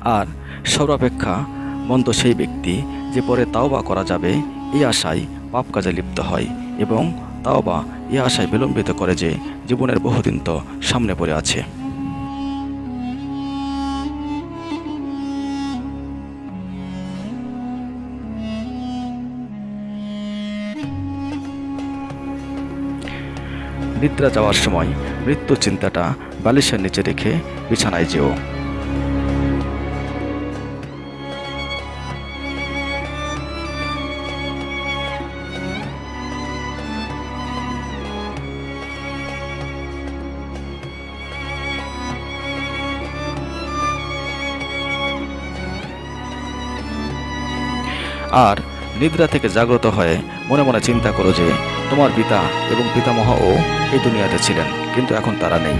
আর সর্বাপেক্ষা মন্দ সেই ব্যক্তি যে পরে তাওবা করা যাবে, এই আশায় পাপ কাজে লিপ্ত হয় এবং তাওবা এই আশায় বিলম্বিত করে যে জীবনের বহুদিন তো সামনে পড়ে আছে। নিদ্রা যাওয়ার সময় মৃত্যু চিন্তাটা বালিশের নিচে রেখে বিছানায় যেও। আর নিদ্রা থেকে জাগ্রত হয়ে মনে মনে চিন্তা করো যে তোমার পিতা এবং পিতামহও এই দুনিয়াতে ছিলেন, কিন্তু এখন তারা নেই।